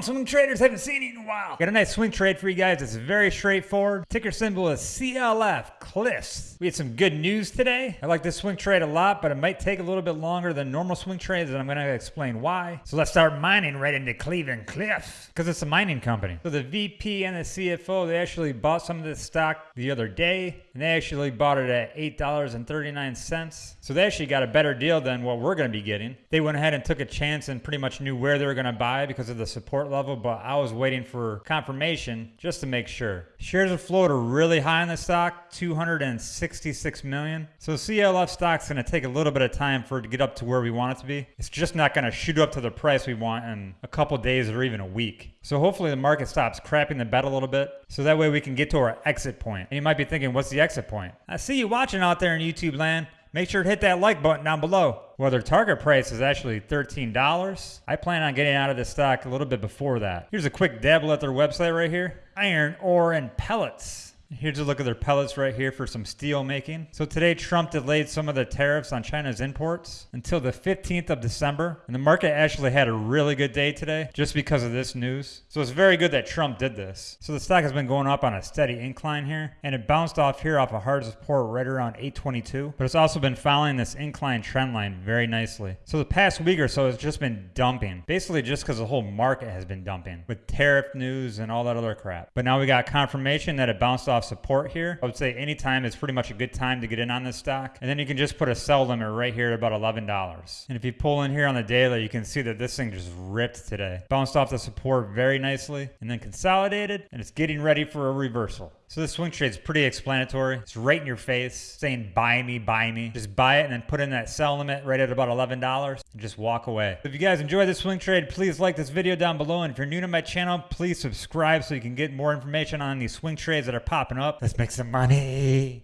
on, swing traders. Haven't seen you in a while. Got a nice swing trade for you guys. It's very straightforward. Ticker symbol is CLF, Cliffs. We had some good news today. I like this swing trade a lot, but it might take a little bit longer than normal swing trades, and I'm going to explain why. So let's start mining right into Cleveland Cliff because it's a mining company. So the VP and the CFO, they actually bought some of this stock the other day, and they actually bought it at $8.39. So they actually got a better deal than what we're going to be getting. They went ahead and took a chance and pretty much knew where they were going to buy because of the support level, but I was waiting for confirmation just to make sure. Shares of float are really high in the stock, 266 million. So CLF stock's going to take a little bit of time for it to get up to where we want it to be. It's just not going to shoot up to the price we want in a couple days or even a week. So hopefully the market stops crapping the bed a little bit so that way we can get to our exit point. And you might be thinking, what's the exit point? I see you watching out there in YouTube land. Make sure to hit that like button down below. Well, their target price is actually $13. I plan on getting out of this stock a little bit before that. Here's a quick dabble at their website right here. Iron ore and pellets. Here's a look at their pellets right here for some steel making. So today Trump delayed some of the tariffs on China's imports until the 15th of December. And the market actually had a really good day today just because of this news. So it's very good that Trump did this. So the stock has been going up on a steady incline here and it bounced off here off a hard support right around 822. But it's also been following this incline trend line very nicely. So the past week or so has just been dumping. Basically just because the whole market has been dumping with tariff news and all that other crap. But now we got confirmation that it bounced off support here. I would say anytime is pretty much a good time to get in on this stock. And then you can just put a sell limit right here at about $11. And if you pull in here on the daily, you can see that this thing just ripped today. Bounced off the support very nicely and then consolidated and it's getting ready for a reversal. So this swing trade is pretty explanatory. It's right in your face saying buy me, buy me. Just buy it and then put in that sell limit right at about $11 and just walk away. If you guys enjoyed this swing trade, please like this video down below. And if you're new to my channel, please subscribe so you can get more information on these swing trades that are popping up. Let's make some money.